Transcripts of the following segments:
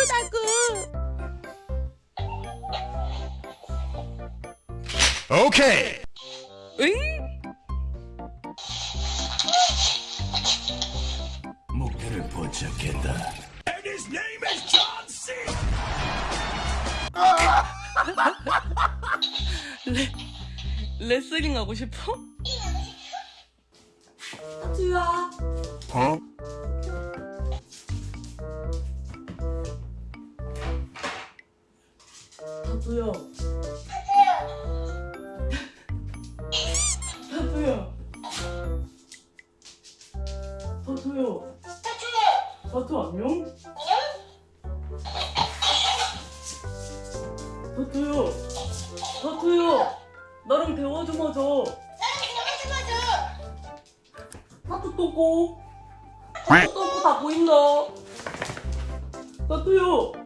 아프다고. Okay. 응? 목표를 포착했다. And his name is John C. 레슬링 하고 싶어? 하트야. Huh? 하트야. 하트야. 하트야. 하트 안녕? 하트야. 하트야. 나랑 대화 좀 하자. 하트 똥꼬. 하트 똥꼬 다 보인다. 하트야.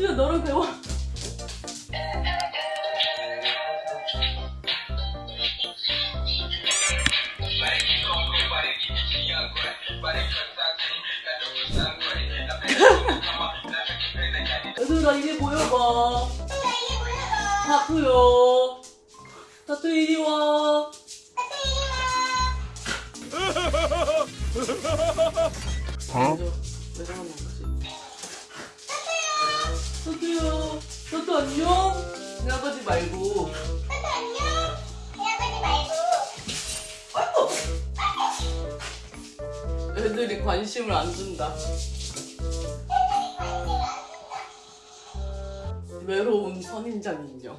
하트야 나랑 대화. 얘들아 이리 모여봐. 타투요. 타투 이리 와. Huh? 왜 저러는 거지? 타투 안녕. 생각하지 말고. 아이고. 애들이 관심을 안 준다. 외로운 선인장 인형.